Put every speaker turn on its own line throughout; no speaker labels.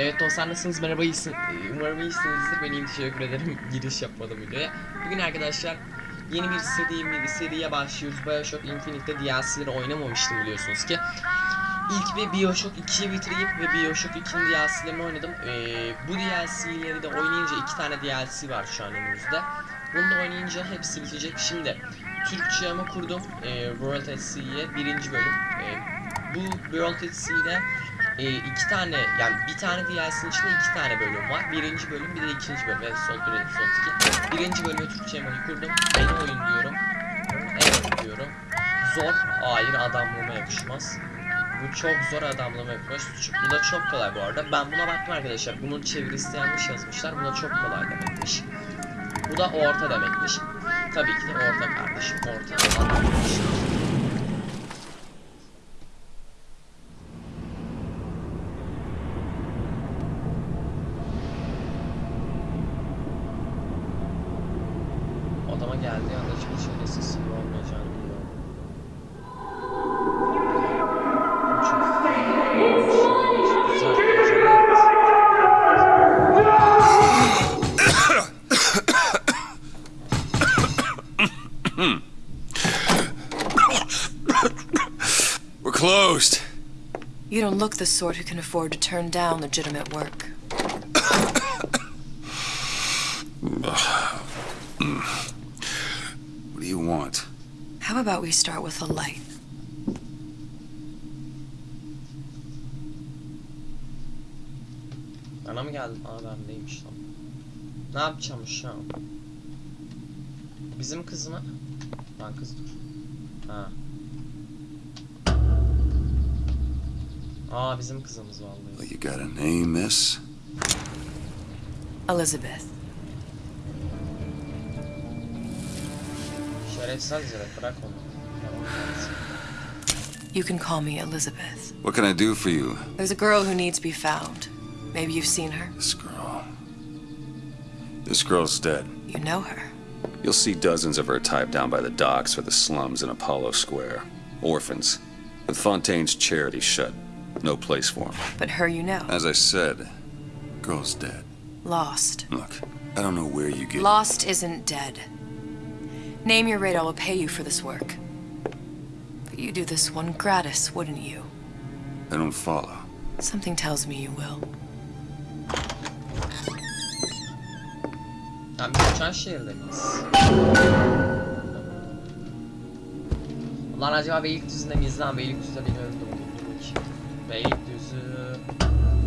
Evet dostlar nasılsınız? Merhaba iyisin. Umarım iyisinizdir. Ben iyiyim teşekkür ederim. Giriş yapmadım videoya. Bugün arkadaşlar yeni bir seri, bir seriye başlıyoruz. Bioshock Infinite'de DLC'leri oynamamıştım biliyorsunuz ki. İlk bir Bioshock 2'yi bitireyim ve Bioshock 2'nin DLC'lerini oynadım. Ee, bu DLC'leri de oynayınca iki tane DLC var şu an önümüzde. Bunu da oynayınca hepsi bitecek. Şimdi Türkçe ama kurdum. Ee, World at Sea'ye birinci bölüm. Ee, bu World at Sea'de e, iki tane yani bir tane DLC'nin içinde iki tane bölüm var. Birinci bölüm bir de ikinci bölüm. Evet son bir son iki. Birinci bölümü Türkçe emoji kurdum. Yeni oyun diyorum. Evet diyorum. Zor. Hayır adamlığıma yakışmaz. Bu çok zor yakışmaz. Çünkü Bu da çok kolay bu arada. Ben buna baktım arkadaşlar. Bunun çevirisi yanlış yazmışlar. Bu da çok kolay demekmiş. Bu da orta demekmiş. Tabii ki de orta kardeşim. Orta. Anlamış.
Don't look the sort who can afford to turn down legitimate work.
What do you want?
How about we start with a light?
Bana mı geldin? Aa bendeymiş lan. Ne yapacağım şu an? Bizim kız mı? Lan kız dur. Ha. Aa bizim kızımız vallahi.
Well, you got a name, miss?
Elizabeth.
Şerefsiz herif bırak onu.
You can call me Elizabeth.
What can I do for you?
There's a girl who needs to be found. Maybe you've seen her.
This girl. This girl's dead.
You know her.
You'll see dozens of her type down by the docks or the slums in Apollo Square. Orphans. With Fontaine's charity shut. No place for them.
But her you know.
As I said, girl's dead.
Lost.
Look, I don't know where you get.
Lost isn't dead. Name your rate, I will pay you for this work. But you do this one gratis, wouldn't you?
I don't follow.
Something tells me you will.
Lan biz uçan şehirde miyiz? Lan acaba Beylikdüzü'nde miyiz lan? Beylikdüzü'de beni öldürdü. Dur bakayım. Beylikdüzü...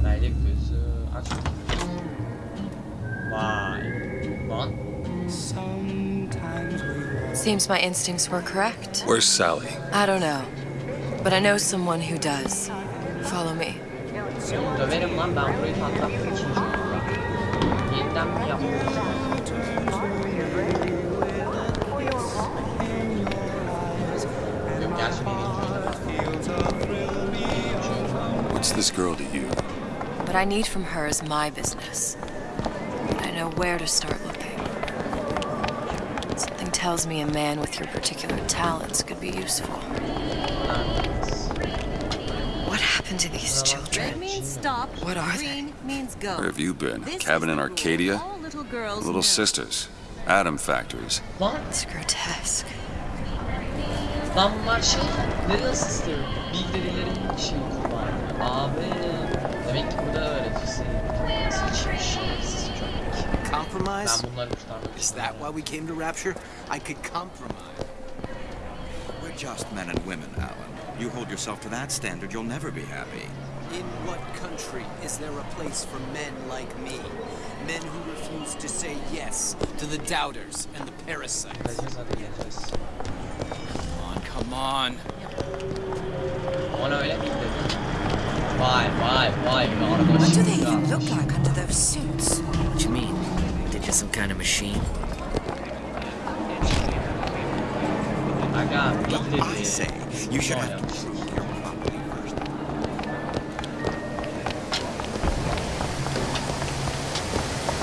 Beylikdüzü... Aç bakayım. Vay. Lan.
Seems my instincts were correct.
Where's Sally?
I don't know. But I know someone who does. Follow me.
Döverim lan ben burayı patlattım. Yeniden mi yaptım?
What's this girl to you?
What I need from her is my business. I know where to start looking. Something tells me a man with your particular talents could be useful. What happened to these
Red
children?
means stop.
What are they?
Means go.
Where have you been?
This
Cabin in Arcadia?
little girls
Little sisters. Atom factories.
Lan,
It's grotesque.
lan bunlar şey, Little Sister, Big şey var. Abi, demek ki burada öğreticisi. Sıçmış şerefsiz köpek.
Compromise?
Ben bunları kurtarmak
Is that why we came to Rapture? I could compromise.
We're just men and women, Alan. You hold yourself to that standard, you'll never be happy.
In what country is there a place for men like me? Men who refuse to say yes to the doubters and the parasites.
Geleceğiz hadi geleceğiz.
Come on, come on.
Ona öyle mi dedi? Vay vay vay bir arkadaşım.
What do they even look like under those suits?
What do you mean? They're just some kind of machine?
Aga Big Daddy.
I say, you should have to prove your property first.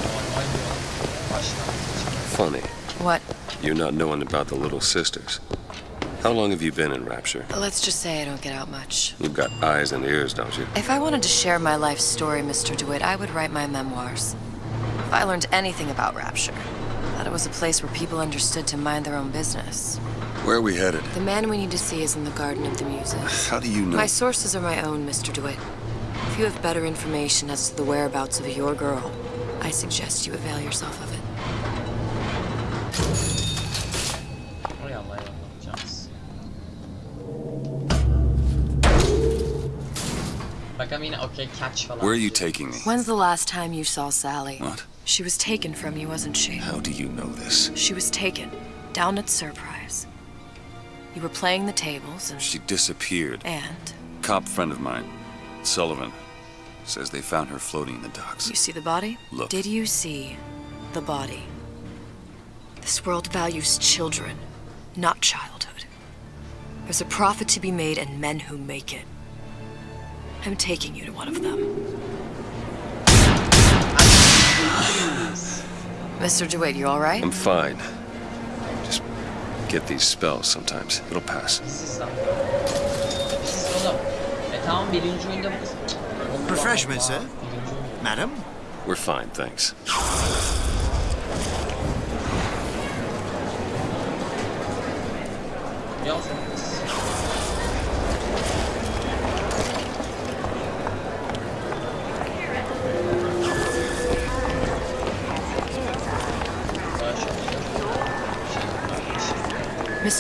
Normal bir başlangıç.
Funny.
What?
You're not knowing about the little sisters. How long have you been in Rapture?
Let's just say I don't get out much.
You've got eyes and ears, don't you?
If I wanted to share my life story, Mr. DeWitt, I would write my memoirs. If I learned anything about Rapture, that it was a place where people understood to mind their own business.
Where are we headed?
The man we need to see is in the Garden of the Muses.
How do you know?
My sources are my own, Mr. DeWitt. If you have better information as to the whereabouts of your girl, I suggest you avail yourself of it.
Okay catch falan.
Where are you taking me?
When's the last time you saw Sally?
What?
She was taken from you, wasn't she?
How do you know this?
She was taken, down at Surprise. You were playing the tables, and...
She disappeared.
And?
Cop friend of mine, Sullivan, says they found her floating in the docks.
You see the body?
Look.
Did you see the body? This world values children, not childhood. There's a profit to be made and men who make it. I'm taking you to one of them. Mr. DeWitt, you all right?
I'm fine. Just get these spells sometimes. It'll pass.
Biziz lan. Biziz oğlum. Tamam birinci oyunda bu. Allah
Refreshment, sir. Madam?
We're fine, thanks.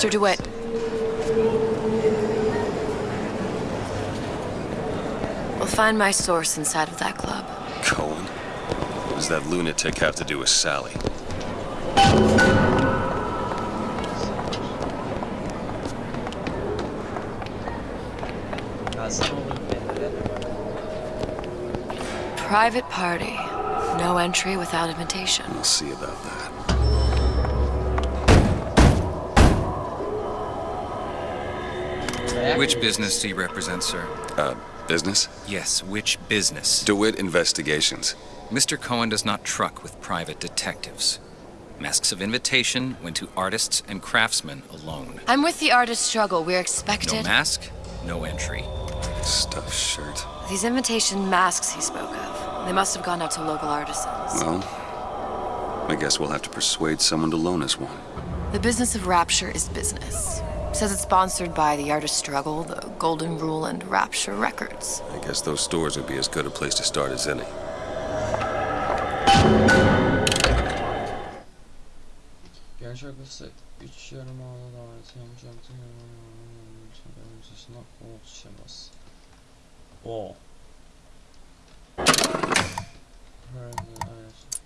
Mr. DeWitt. We'll find my source inside of that club.
Cohen? What does that lunatic have to do with Sally?
Gelsen olur belli.
Private party. No entry without invitation.
We'll see about that.
Which business do you represent, sir?
Uh, business?
Yes, which business?
DeWitt Investigations.
Mr. Cohen does not truck with private detectives. Masks of invitation went to artists and craftsmen alone.
I'm with the artist struggle. We're expected.
No
expected.
mask, no entry.
Stuffed shirt.
These invitation masks he spoke of. They must have gone out to local artisans.
Well, I guess we'll have to persuade someone to loan us one.
The business of Rapture is business. Says it's sponsored by the Artist Struggle, the Golden Rule, and Rapture Records.
I guess those stores would be as good a place to start as any.
Gerçek basit. Üç yarım ağda davet yapacaktım. Öncesinde Oğuz Şebas. O. Evet. Ben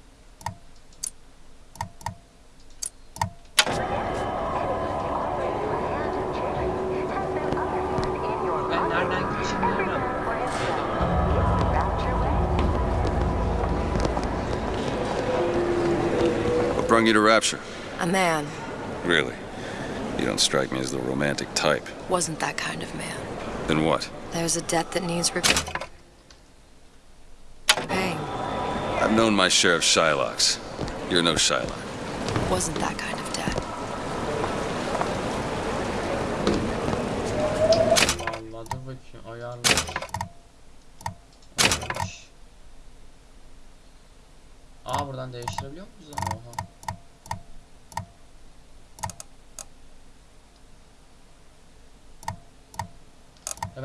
You to Rapture?
A man
Really? You don't strike me as the romantic type.
wasn't that kind of man.
Then what?
There's a debt that needs repaying. Paying
I've known my share of Shylocks. You're no Shylock.
wasn't that kind of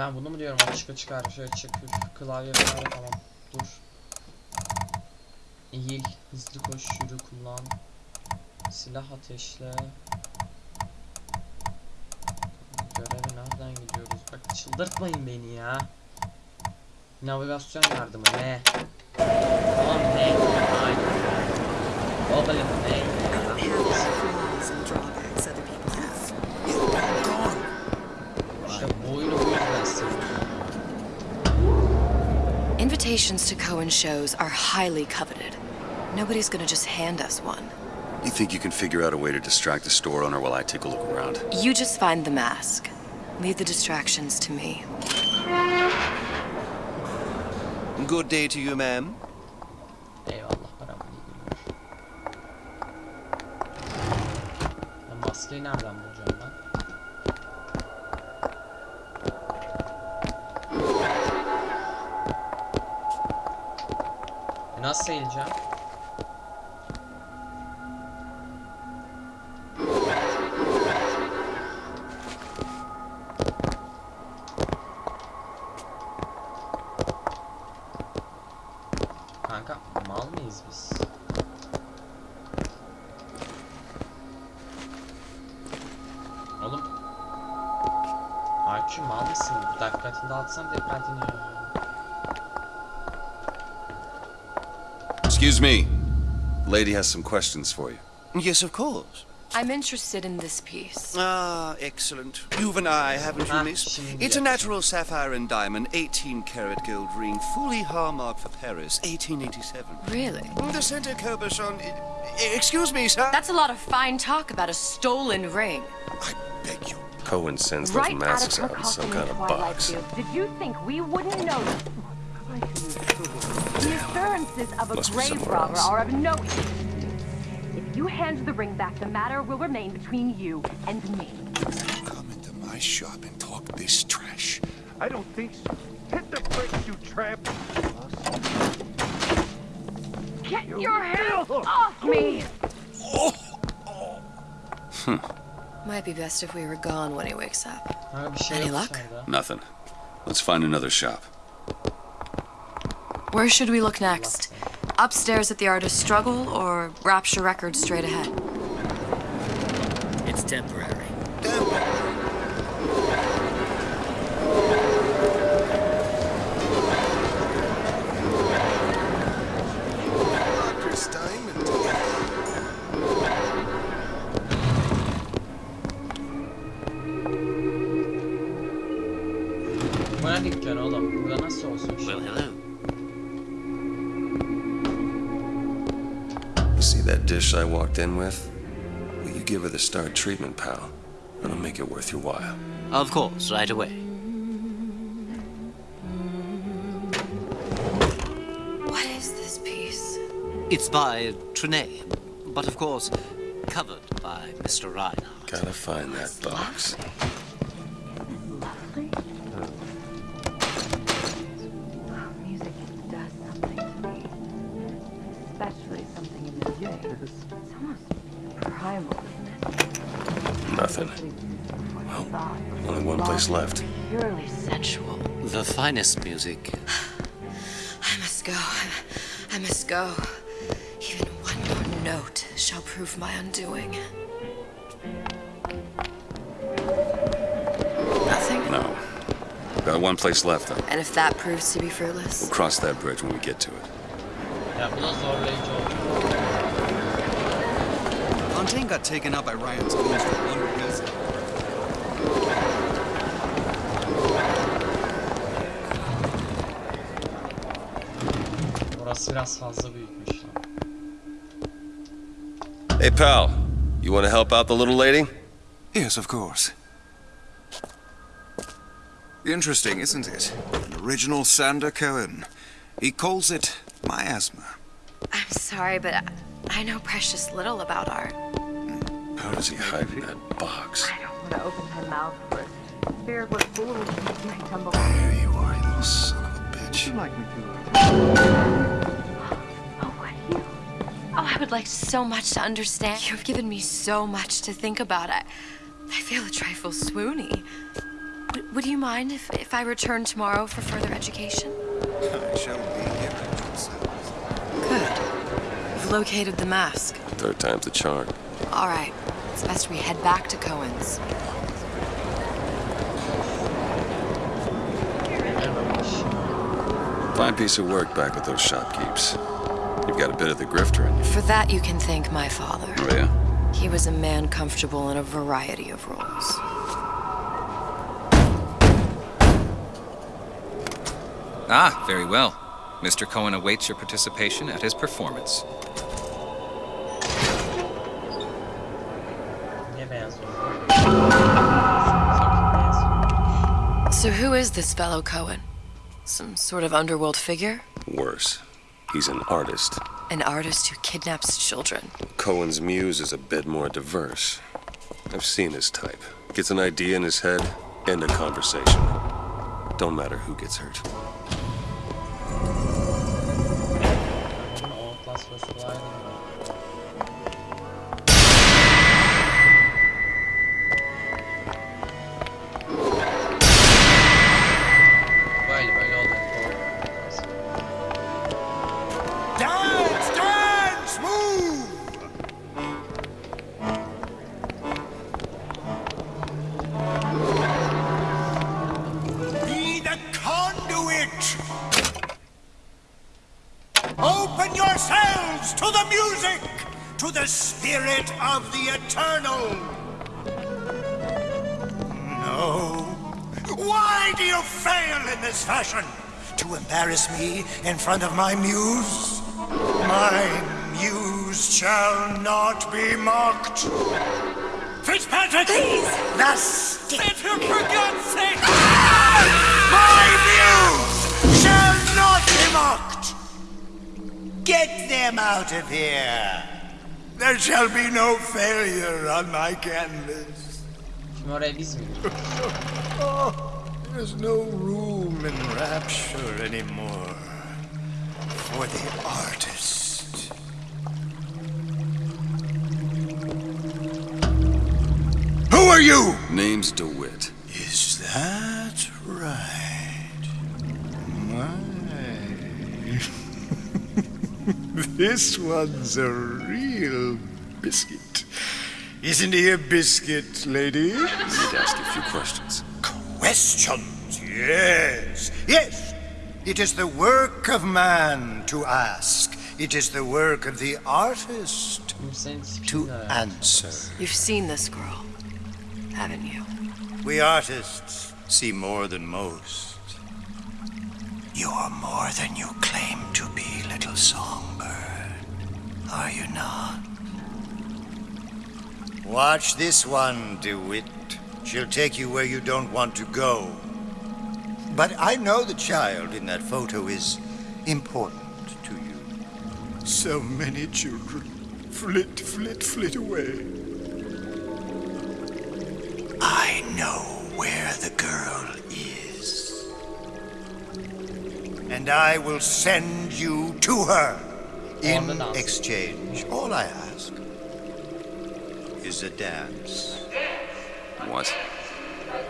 Ben bunu mu diyorum açık her şey açık üf, klavye klavye tamam dur Eğil hızlı koş yürü kullan Silah ateşle Göreve nereden gidiyoruz? Bak çıldırtmayın beni ya. Navigasyon yardımı ne? Tamam ne? Aynen. Oğlum ne? Bu.
Invitations to Cohen shows are highly coveted. Nobody's gonna just hand us one.
You think you can figure out a way to distract the store owner while I take a look around?
You just find the mask. Leave the distractions to me.
Good day to you, ma'am.
Eyvallah param iyi günler. Ben maskeyi nereden bulacağım Dikkatini dağıtsan dikkatini.
Excuse me. Lady has some questions for you.
Yes, of course.
I'm interested in this piece.
Ah, excellent. You've an eye, haven't you, miss? It's a natural sapphire and diamond, 18 karat gold ring, fully hallmarked for Paris, 1887.
Really?
The center Cabochon. Excuse me, sir.
That's a lot of fine talk about a stolen ring.
I beg you.
Cohen sends those
Right out
masks
of her
out in some
coffin
kind
in
of box.
Fields. Did you think we wouldn't notice? The assurances of a
Must
grave robber
else.
are of no use. If you hand the ring back, the matter will remain between you and me.
Come into my shop and talk this trash.
I don't think so. Hit the bricks, you tramp!
Get your hands off me! Oh. Hmm.
Might be best if we were gone when he wakes up.
Kanka şey
Any luck?
Nothing. Let's find another shop.
Where should we look next? Upstairs at the artist's struggle or Rapture Records straight ahead?
It's temporary.
Bu ne dükkan oğlum? Burada nasıl olsun?
Well, hello.
You see that dish I walked in with? Will you give her the star treatment, pal? That'll make it worth your while.
Of course, right away.
What is this piece?
It's by Trenet, but of course, covered by Mr. Reinhardt.
Gotta find that box.
Finest music.
I must go. I must go. Even one more note shall prove my undoing. Nothing?
No. Got one place left, though.
And if that proves to be fruitless?
We'll cross that bridge when we get to it.
Ya bu da zorlayıcı oldu.
Fontaine got taken out by Ryan's ghost for one reason.
Burası biraz fazla büyükmüş lan.
Hey, pal. You want to help out the little lady?
Yes, of course. Interesting, isn't it? An original Sander Cohen. He calls it miasma.
I'm sorry, but I, I know precious little about art. Hmm.
How does he hide in that box?
I don't want to open my mouth first. Feared what fools might tumble.
Here you are, you little son of a bitch.
like me too. Oh, what you?
I would like so much to understand. You have given me so much to think about. I, I feel a trifle swoony. Would, would you mind if, if I return tomorrow for further education?
I shall be here at your.
Good. You've located the mask.
Third time's the charm.
All right. It's best we head back to Cohen's.
Fine piece of work back with those shopkeepers. You've got a bit of the grifter in you.
For that, you can thank my father.
Oh, yeah?
He was a man comfortable in a variety of roles.
Ah, very well. Mr. Cohen awaits your participation at his performance.
Niye beyaz oldu? Sanki beyaz.
So who is this fellow Cohen? Some sort of underworld figure?
Worse. He's an artist.
An artist who kidnaps children.
Cohen's muse is a bit more diverse. I've seen his type. Gets an idea in his head, end a conversation. Don't matter who gets hurt.
Basması
in front of my muse? My muse shall not be mocked. Fitzpatrick! Please! The stick! For God's sake! My muse shall not be mocked! Get them out of here! There shall be no failure on my canvas.
Şimdi oraya biz mi gidiyoruz?
Oh, there's no room in rapture anymore for the artist. Who are you?
Name's DeWitt.
Is that right? My. this one's a real biscuit. Isn't he a biscuit, lady?
I need to ask you a few questions.
Questions, yes. Yes. It is the work of man to ask. It is the work of the artist to answer.
You've seen this girl, haven't you?
We artists see more than most. You're more than you claim to be, little songbird. Are you not? Watch this one, DeWitt. She'll take you where you don't want to go. But I know the child in that photo is important to you. So many children flit, flit, flit away. I know where the girl is. And I will send you to her. In exchange, all I ask is a dance.
What?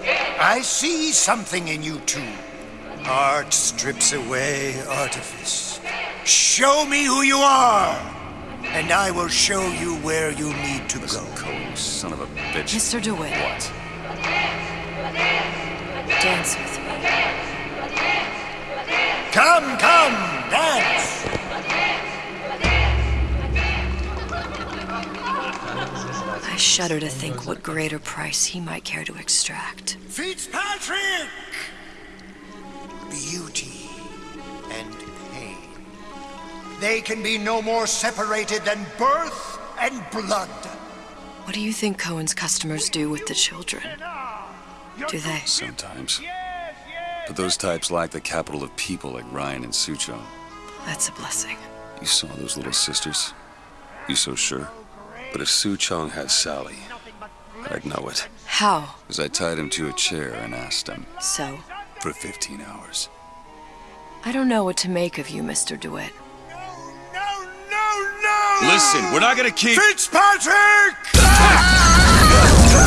I see something in you two. Art strips away artifice. Show me who you are, and I will show you where you need to go.
Cohen, son of a bitch.
Mr. DeWitt.
What?
Dance with me.
Come, come, dance.
Shudder to think what greater price he might care to extract.
Fitzpatrick! Beauty and pain. They can be no more separated than birth and blood.
What do you think Cohen's customers do with the children? Do they?
Sometimes. But those types lack the capital of people like Ryan and Suchong.
That's a blessing.
You saw those little sisters? You so sure? But if Suchong has Sally, I'd know it.
How?
As I tied him to a chair and asked him
So?
for 15 hours.
I don't know what to make of you, Mr. DeWitt. No, no, no, no!
Listen, we're not gonna keep.
Fitzpatrick!
Ah!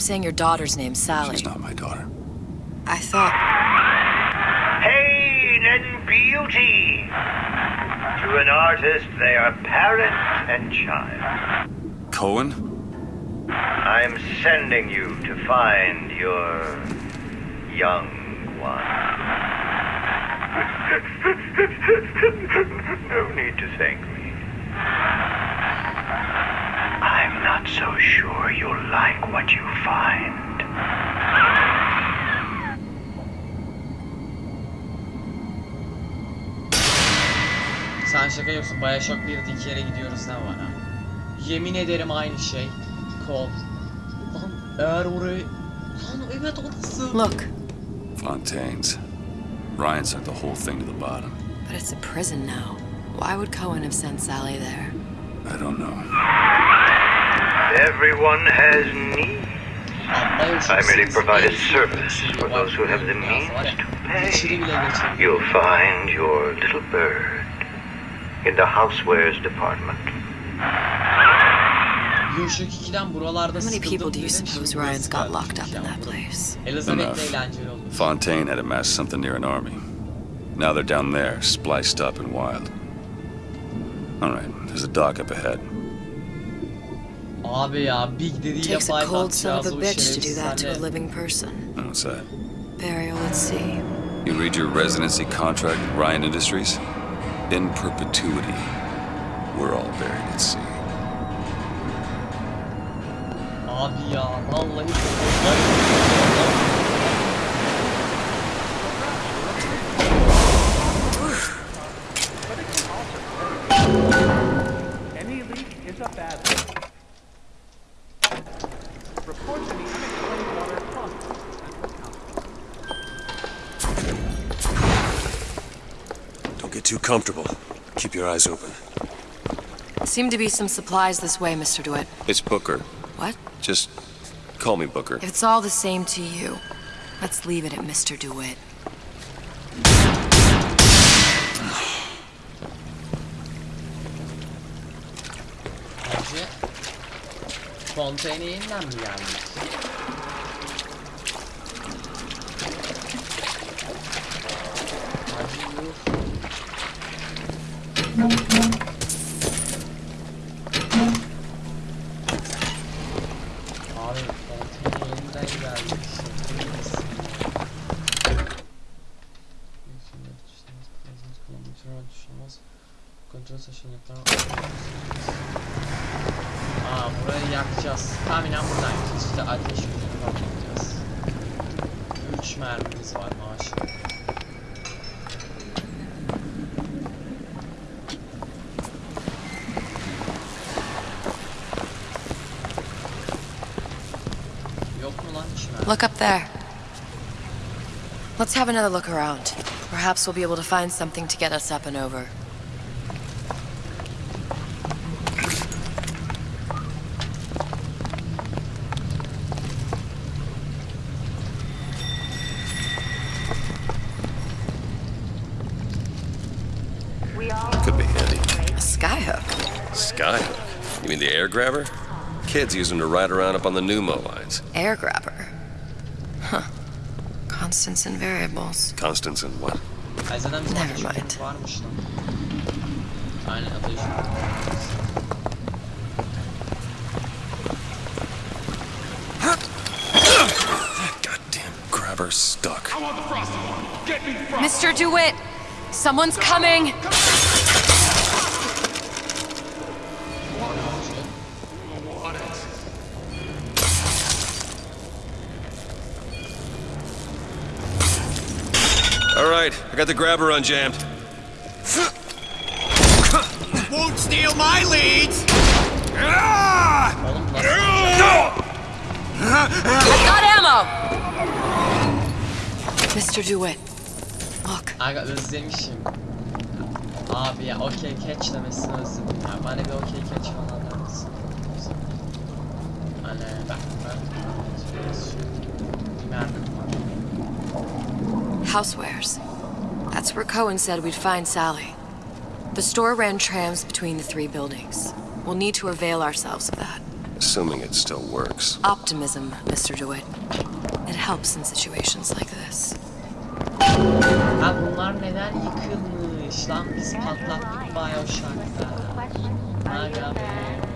Dreaming. You kept saying your daughter's name, Sally.
She's not my daughter.
I thought.
Pain and beauty. To an artist, they are parent and child.
Cohen?
I'm sending you to find your young one. no need to thank me. I'm not so sure you'll like what you find.
Sen şaka yapıyorsun. Bioshock 1'de iki yere gidiyoruz ne var ha? Yemin ederim aynı şey. Kol. Lan eğer orayı... Lan evet orası.
Look,
Fontaine's. Ryan sent the whole thing to the bottom.
but it's a prison now. Why would Cohen have sent Sally there?
I don't know.
Everyone has needs.
Lan Bioshock
I merely provide a service for those who have the
Dünyası
means to pay.
İçeri bile geçemiyor.
You'll find your little bird in the housewares department.
Bioshock 2'den buralarda
How many people do you suppose Ryan's got locked up in that place?
Enough. Fontaine had amassed something near an army. Now they're down there, spliced up and wild. All right, there's a dock up ahead.
Abi ya Big Daddy ile
Takes a
fight
cold son of a bitch to do that to a living person.
Oh, what's that?
Burial at sea.
You read your residency contract with Ryan Industries? In perpetuity, we're all buried at sea.
Abi ya vallahi
comfortable. Keep your eyes open.
Seem to be some supplies this way, Mr. DeWitt.
It's Booker.
What?
Just call me Booker.
If it's all the same to you, let's leave it at Mr. DeWitt.
Bence Fontaine yeniden mi geldik? Hadi yuh. Abi Fontaine yeniden geldik. Şaka mısın ya? Kontrol seçenekler. Yakacağız. Tahminen buradan. İşte ateş yüzünü patlatacağız. 3 mermimiz var?
Look up there. Let's have another look around. Perhaps we'll be able to find something to get us up and over.
Grabber? Kids use them to ride around up on the pneumo lines.
Air grabber. Huh. Constants and variables.
Constance and what?
Ay zaten bizim
Never
ateş
mind.
yüzümüz varmış lan. Aynen ateş yüzümüz.
Goddamn grabber stuck.
Mr. DeWitt! Someone's coming!
All got the grabber unjammed.
Won't steal my leads!
I've got ammo! Mr. DeWitt, look.
Aga özlemişim. Abi ya okey catch demesini özledim ya. Bana bir okey catch falan der misin? Hani bak ben bir mermim var.
Housewares. That's where Cohen said we'd find Sally. The store ran trams between the three buildings. We'll need to avail ourselves of that.
Assuming it still works.
Optimism, Mr. DeWitt. It helps in situations like this.
Ha bunlar neden yıkılmış lan biz patlattık Bioshock'ta. Aga be.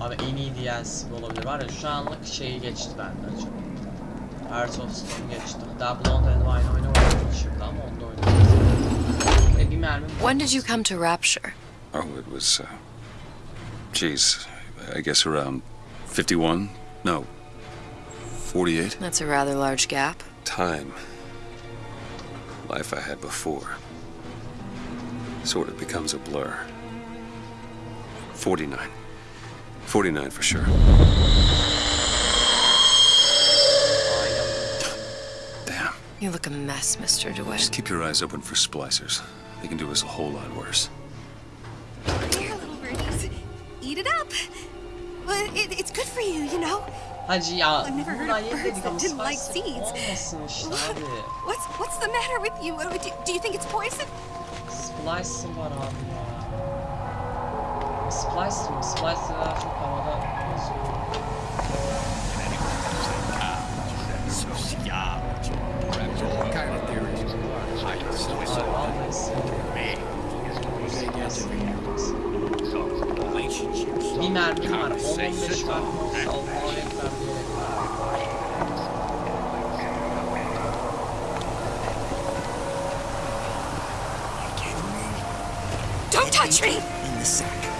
Abi en iyi DLC olabilir var ya şu anlık şeyi geçti benden çok. Heart of Stone geçtim. Daha Blood and Wine oynamadım şimdi ama onda oynadım. Ve bir mermim var.
When did you come to Rapture?
Oh, it was, uh, geez, I guess around 51? No, 48?
That's a rather large gap.
Time. Life I had before. Sort of becomes a blur. 49. 49 for sure. Damn.
You look a mess, Mr. DeWitt.
Just keep your eyes open for splicers. They can do us a whole lot worse.
Here, little birdies. Eat it up. Well, it, it's good for you, you know.
Hacı ya
I've never heard of birds that didn't like seeds.
olmasın işte abi.
What's what's the matter with you? Uh, Do, do you think it's poison?
Splice var abi ya. Splice mi? Splice daha çok havada yazıyor.
Kind of theories?
Abi vallahi Bir mermim var. 10-15 mermim olsa Allah'a ekber diyerek
Don't touch me!
In the sack.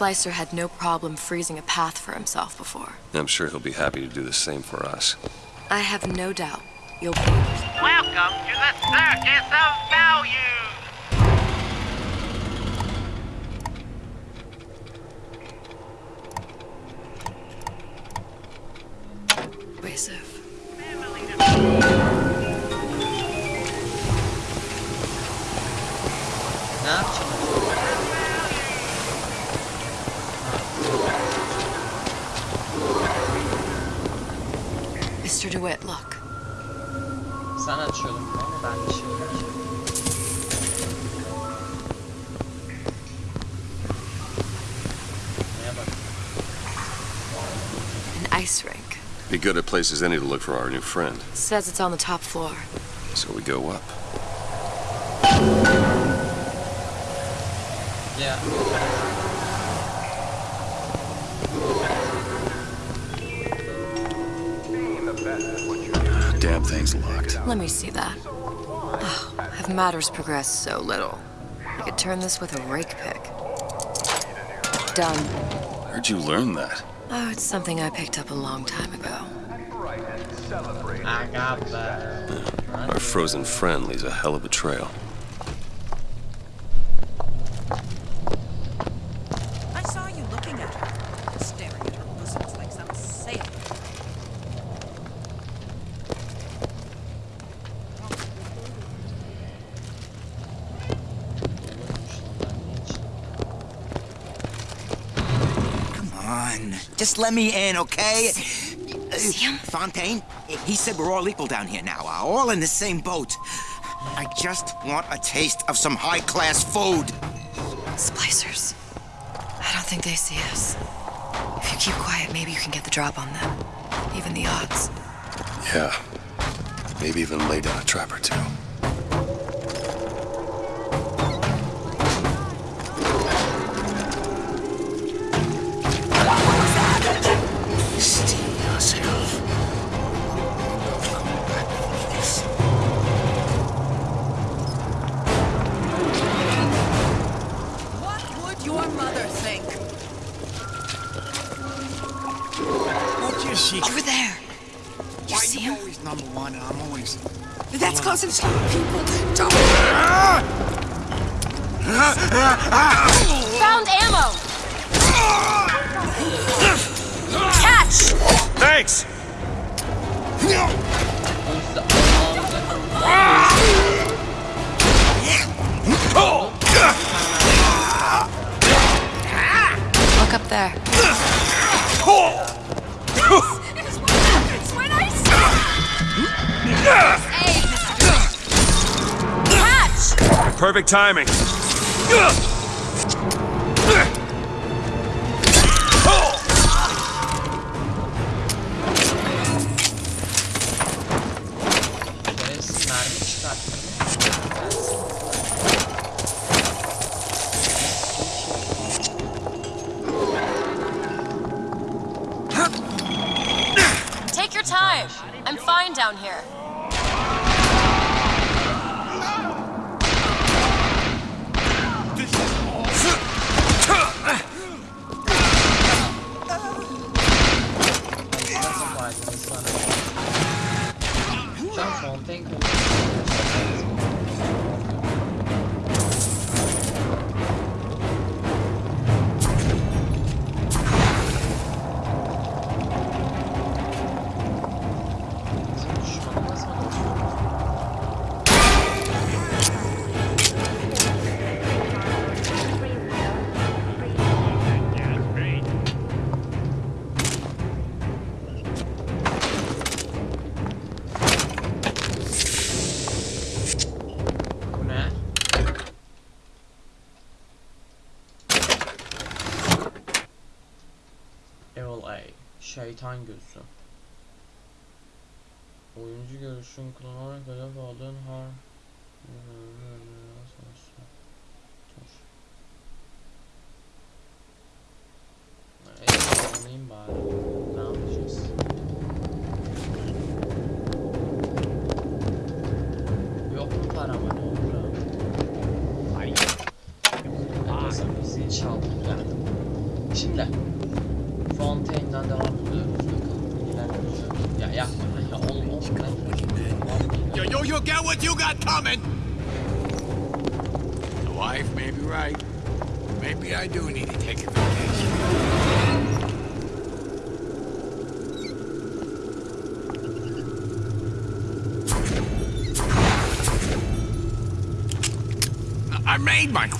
splicer had no problem freezing a path for himself before.
I'm sure he'll be happy to do the same for us.
I have no doubt you'll
Welcome to the Circus of Value!
Mr. DeWitt, look.
Sen açıyordun ama ben bir şey yok.
An ice rink.
Be good at places any to look for our new friend.
Says it's on the top floor.
So we go up.
Ya.
Damn thing's locked.
Let me see that. Oh, have matters progressed so little? I could turn this with a rake pick. Done.
Where'd you learn that?
Oh, it's something I picked up a long time ago.
Aga be.
Our frozen friend leaves a hell of a trail.
I saw you looking at her, staring at her bosoms like some sailor.
Come on. Just let me in, okay? Uh, Fontaine, he said we're all equal down here now, uh, all in the same boat. I just want a taste of some high-class food.
Splicers. I don't think they see us. If you keep quiet, maybe you can get the drop on them. Even the odds.
Yeah,
Maybe even lay down a trap or two. Perfect timing.
Şeytan gözü. Oyuncu görüşün kullanarak hedef aldığın har...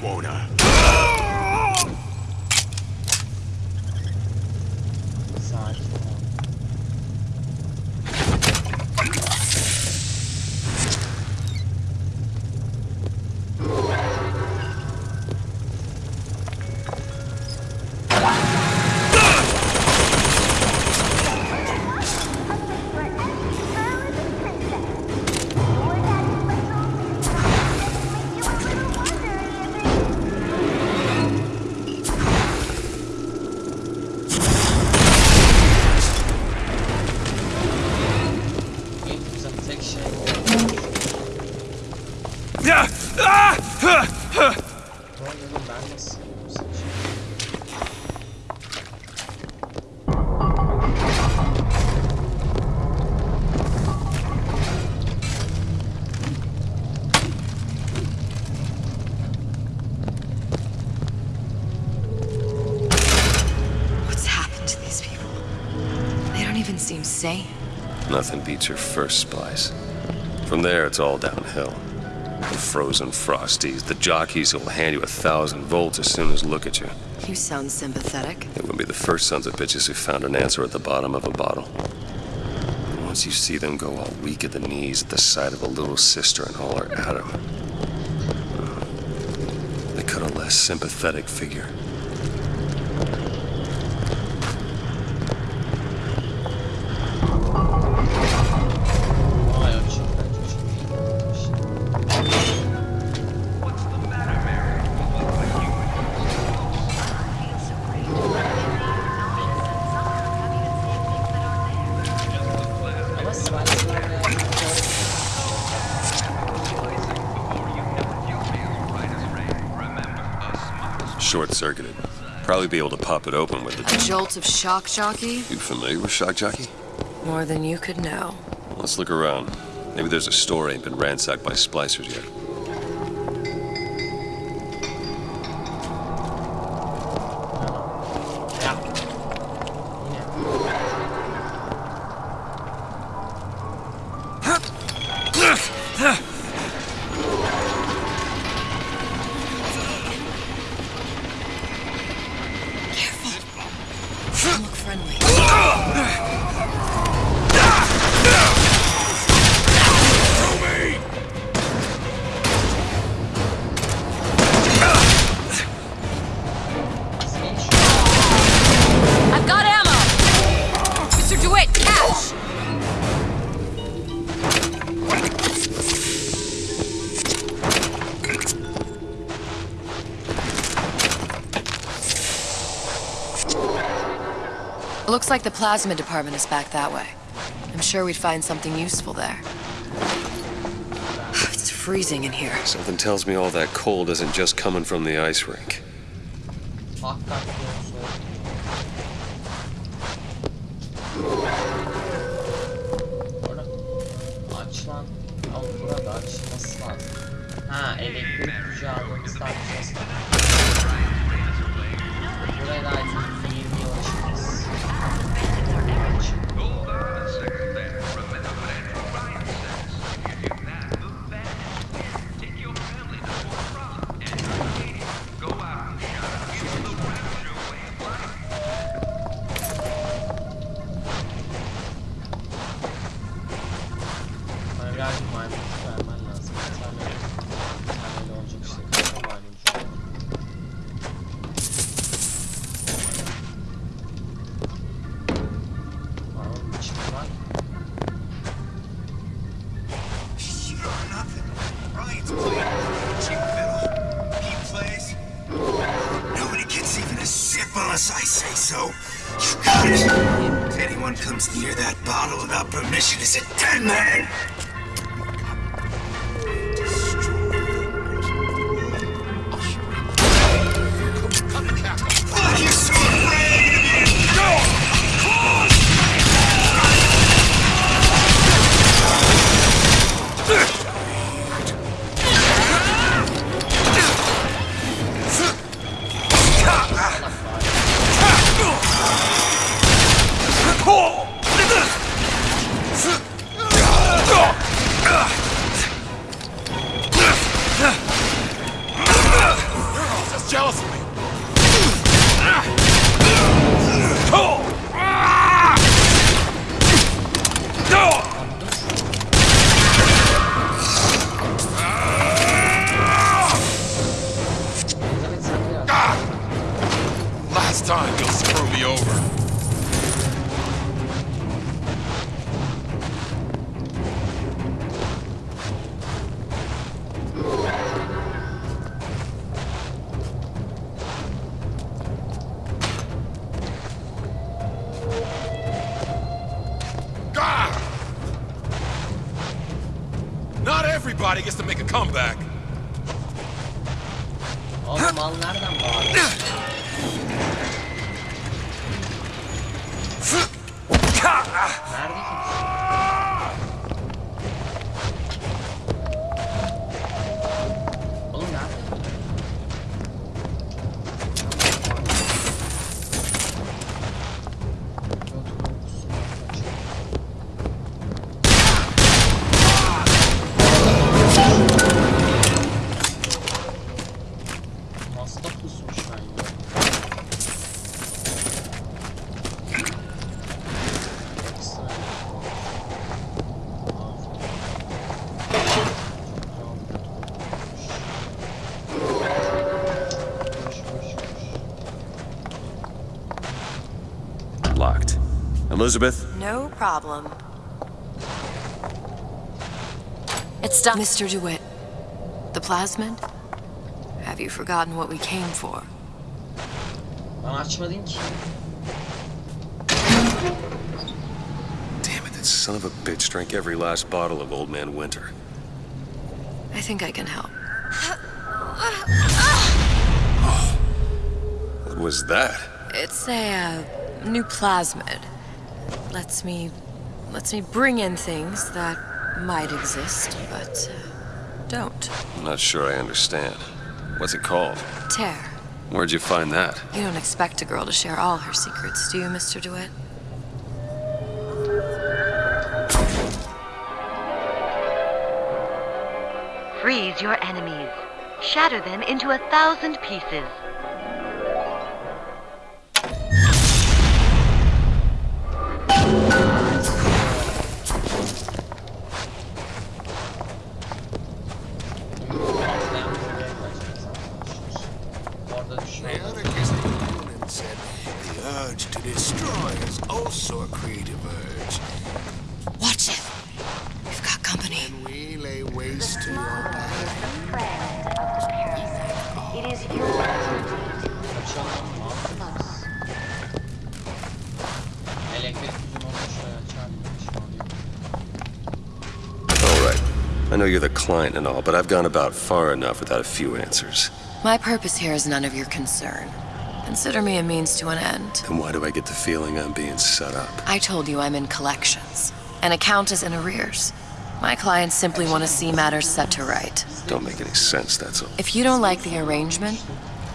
quota.
Nothing beats your first splice. From there, it's all downhill. The frozen frosties, the jockeys who'll hand you a thousand volts as soon as look at you.
You sound sympathetic.
It would be the first sons of bitches who found an answer at the bottom of a bottle. Once you see them go all weak at the knees at the sight of a little sister and all her Adam, they cut a less sympathetic figure. Be able to pop it open with
A
the...
jolt of shock jockey?
You familiar with Shock Jockey?
More than you could know.
Let's look around. Maybe there's a store ain't been ransacked by splicers yet.
Looks like the plasmid department is back that way. I'm sure we'd find something useful there. It's freezing in here.
Something tells me all that cold isn't just coming from the ice rink.
Anyone comes near that bottle without permission is a dead man.
Elizabeth?
No problem.
It's done.
Mr. DeWitt, the plasmid? Have you forgotten what we came for?
Ben açmadın ki.
Damn it, that son of a bitch drank every last bottle of Old Man Winter.
I think I can help.
What was that?
It's a uh, new plasmid. Lets me lets me bring in things that might exist, but uh, don't.
I'm not sure I understand. What's it called?
Tear.
Where'd you find that?
You don't expect a girl to share all her secrets, do you, Mr. DeWitt?
Freeze your enemies. Shatter them into a thousand pieces.
I know you're the client and all, but I've gone about far enough without a few answers.
My purpose here is none of your concern. Consider me a means to an end.
Then why do I get the feeling I'm being set up?
I told you I'm in collections. An account is in arrears. My clients simply want to see matters set to right.
Don't make any sense, that's all.
If you don't like the arrangement,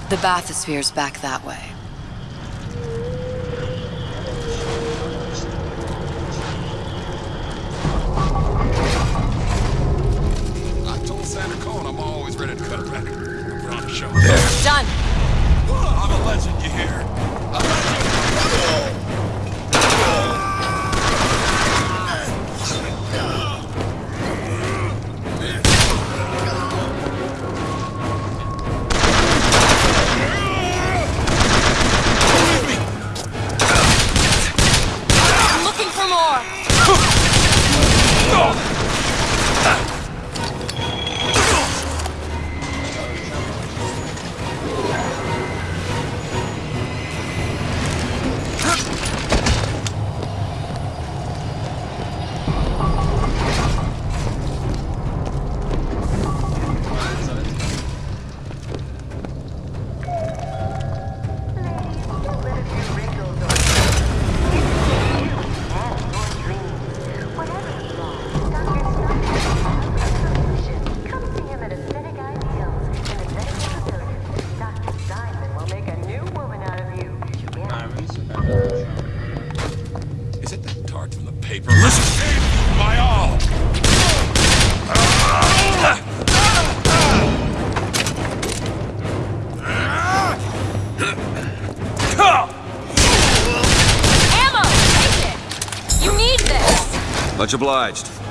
the bathysphere's back that way.
Much obliged.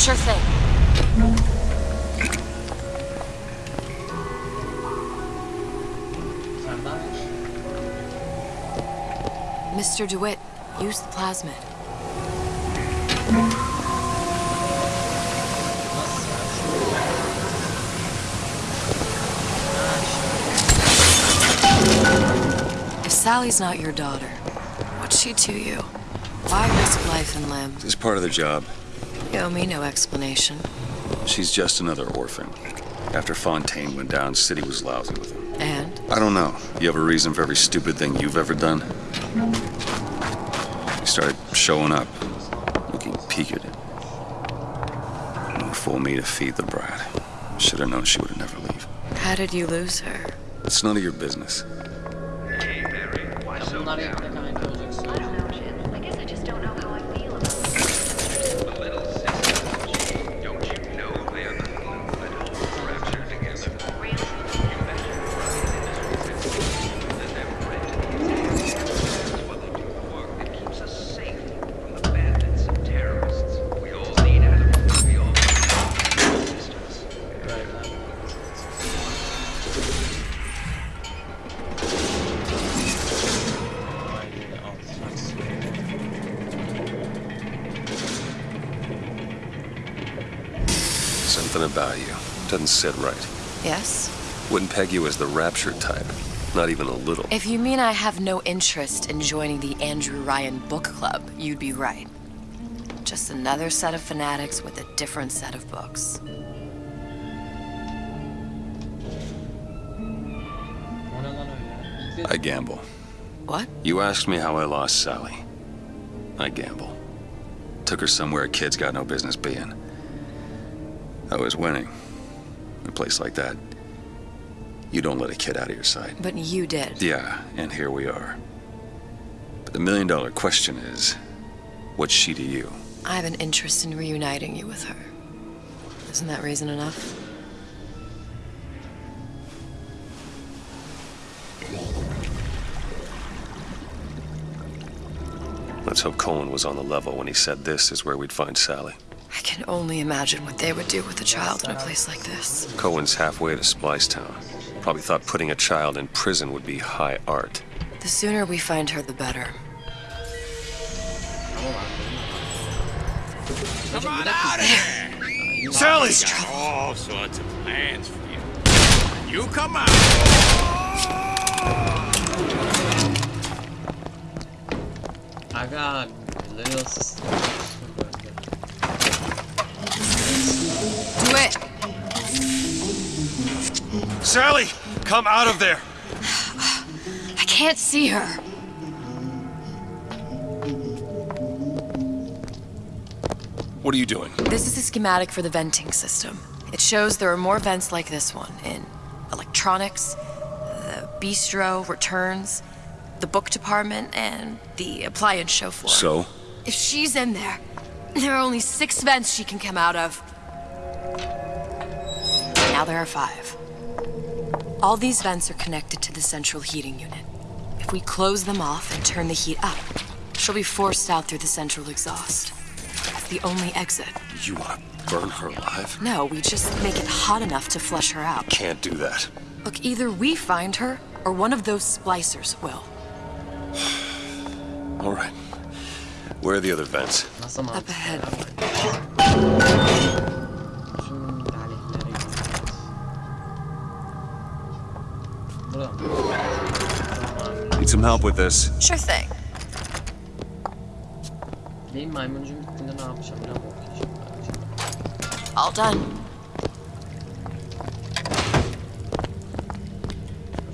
Sure thing.
Mr. DeWitt, use the plasmid. If Sally's not your daughter, what's she to you? Why risk life and limb?
It's part of the job.
You owe me no explanation.
She's just another orphan. After Fontaine went down, City was lousy with him.
And?
I don't know. You have a reason for every stupid thing you've ever done? He started showing up, looking peaked. No fool me to feed the brat. Should have known she would never leave.
How did you lose her?
It's none of your business. Sit right.
Yes?
Wouldn't peg you as the rapture type. Not even a little.
If you mean I have no interest in joining the Andrew Ryan Book Club, you'd be right. Just another set of fanatics with a different set of books.
I gamble.
What?
You asked me how I lost Sally. I gamble. Took her somewhere kids got no business being. I was winning. A place like that, you don't let a kid out of your sight.
But you did.
Yeah, and here we are. But the million dollar question is, what's she to you?
I have an interest in reuniting you with her. Isn't that reason enough?
Let's hope Cohen was on the level when he said this is where we'd find Sally.
I can only imagine what they would do with a child in a place like this.
Cohen's halfway to Splicetown. Probably thought putting a child in prison would be high art.
The sooner we find her, the better.
Come on out of here!
Sally!
got all sorts of plans for you. You come out!
Aga little
Do it!
Sally! Come out of there!
I can't see her.
What are you doing?
This is a schematic for the venting system. It shows there are more vents like this one in electronics, the bistro, returns, the book department, and the appliance show floor.
So?
If she's in there, there are only six vents she can come out of. Now there are five. All these vents are connected to the central heating unit. If we close them off and turn the heat up, she'll be forced out through the central exhaust. That's the only exit.
You want to burn her alive?
No, we just make it hot enough to flush her out.
Can't do that.
Look, either we find her, or one of those splicers will.
All right. Where are the other vents?
Up ahead.
Some help with this.
Sure thing.
Benim maymuncuğum gittiğinde ne yapacağım? Ne bakacağım?
All done.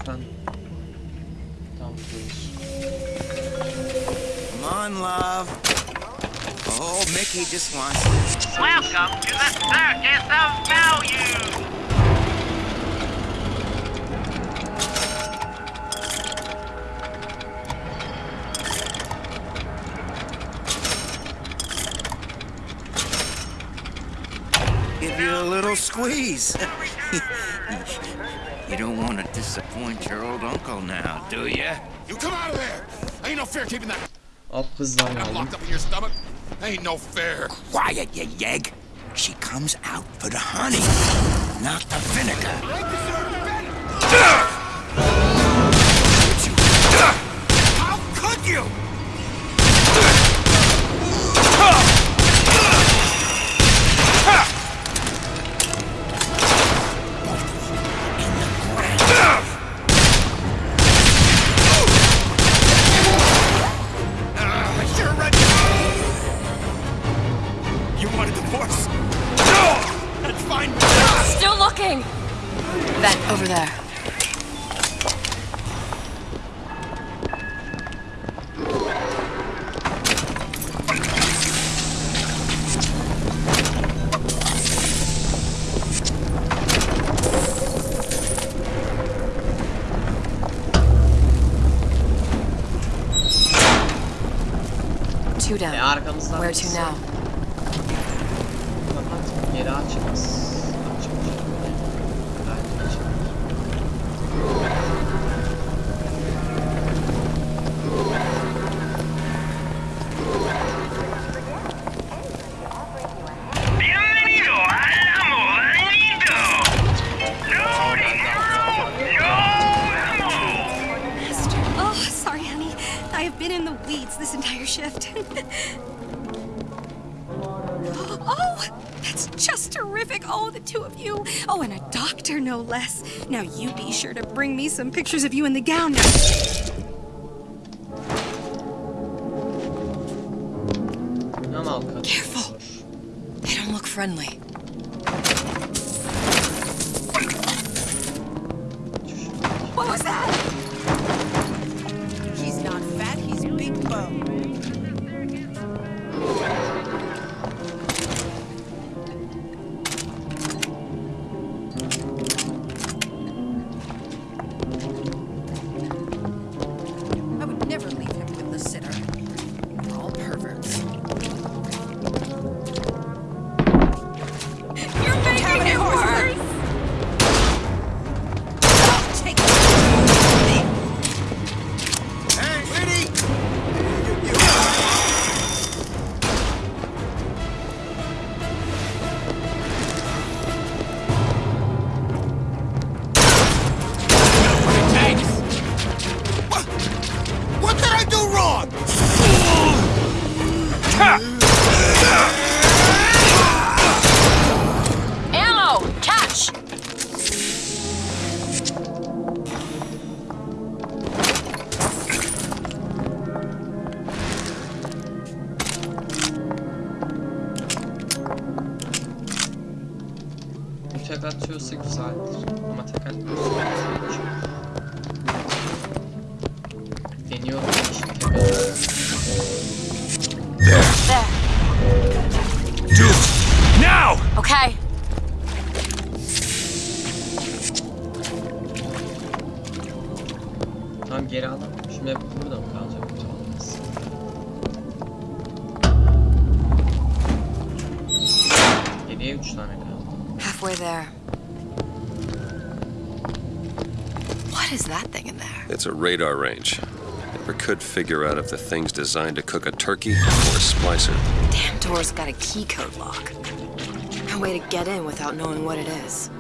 Efendim? Tamam.
Come on, love. Oh, Mickey just wants.
Welcome to the Circus of Value!
Little squeeze. you don't want to disappoint your old uncle now, do you?
You come out of there! Ain't no fair keeping that
Hop hızlan
that locked up in your stomach. Ain't no fair.
Quiet, you yegg. She comes out for the honey, not the vinegar.
Vent over
there. Two down. Where to now?
some pictures of you in the gown now.
Radarange. Never
could figure out if the thing's designed to cook a turkey or a splicer.
Damn door's got a key code lock. No way to get in without knowing what it is.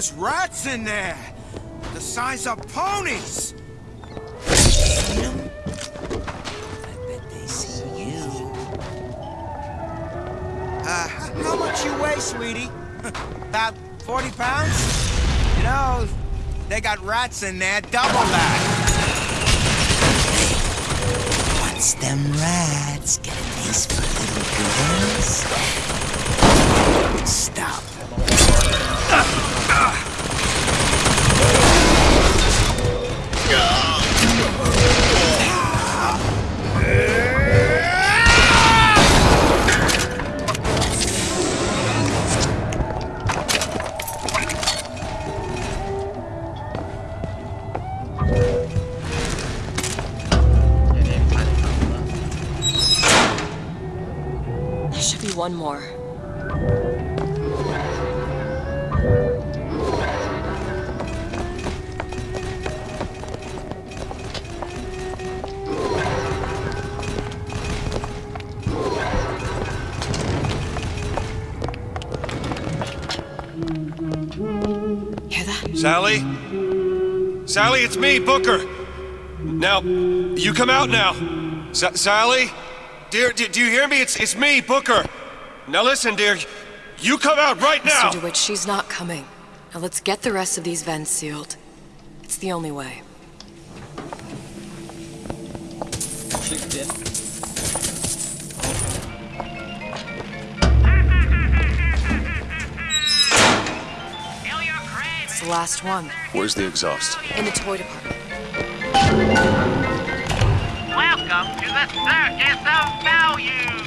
There's rats in there. The size of ponies. I bet they see you. Uh, how much you weigh, sweetie? About 40 pounds? You know, they got rats in there, double that. Once them rats get a taste for little girls,
one more. Hear that?
Sally? Sally, it's me, Booker. Now, you come out now. Sa- Sally? Dear, do, do you hear me? It's, it's me, Booker. Now listen, dear. You come out right now.
Mr. DeWitt, she's not coming. Now let's get the rest of these vents sealed. It's the only way.
Çıktı.
It's the last one.
Where's the exhaust?
In the toy department.
Welcome to the Circus of Value.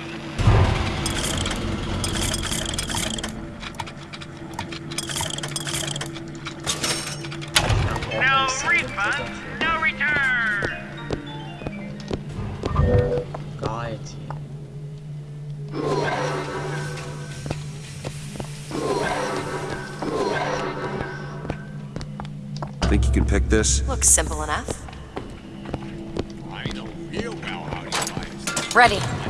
No refund, no return.
Gayet.
Think you can pick this?
Looks simple enough.
I know real well how you guys.
Ready.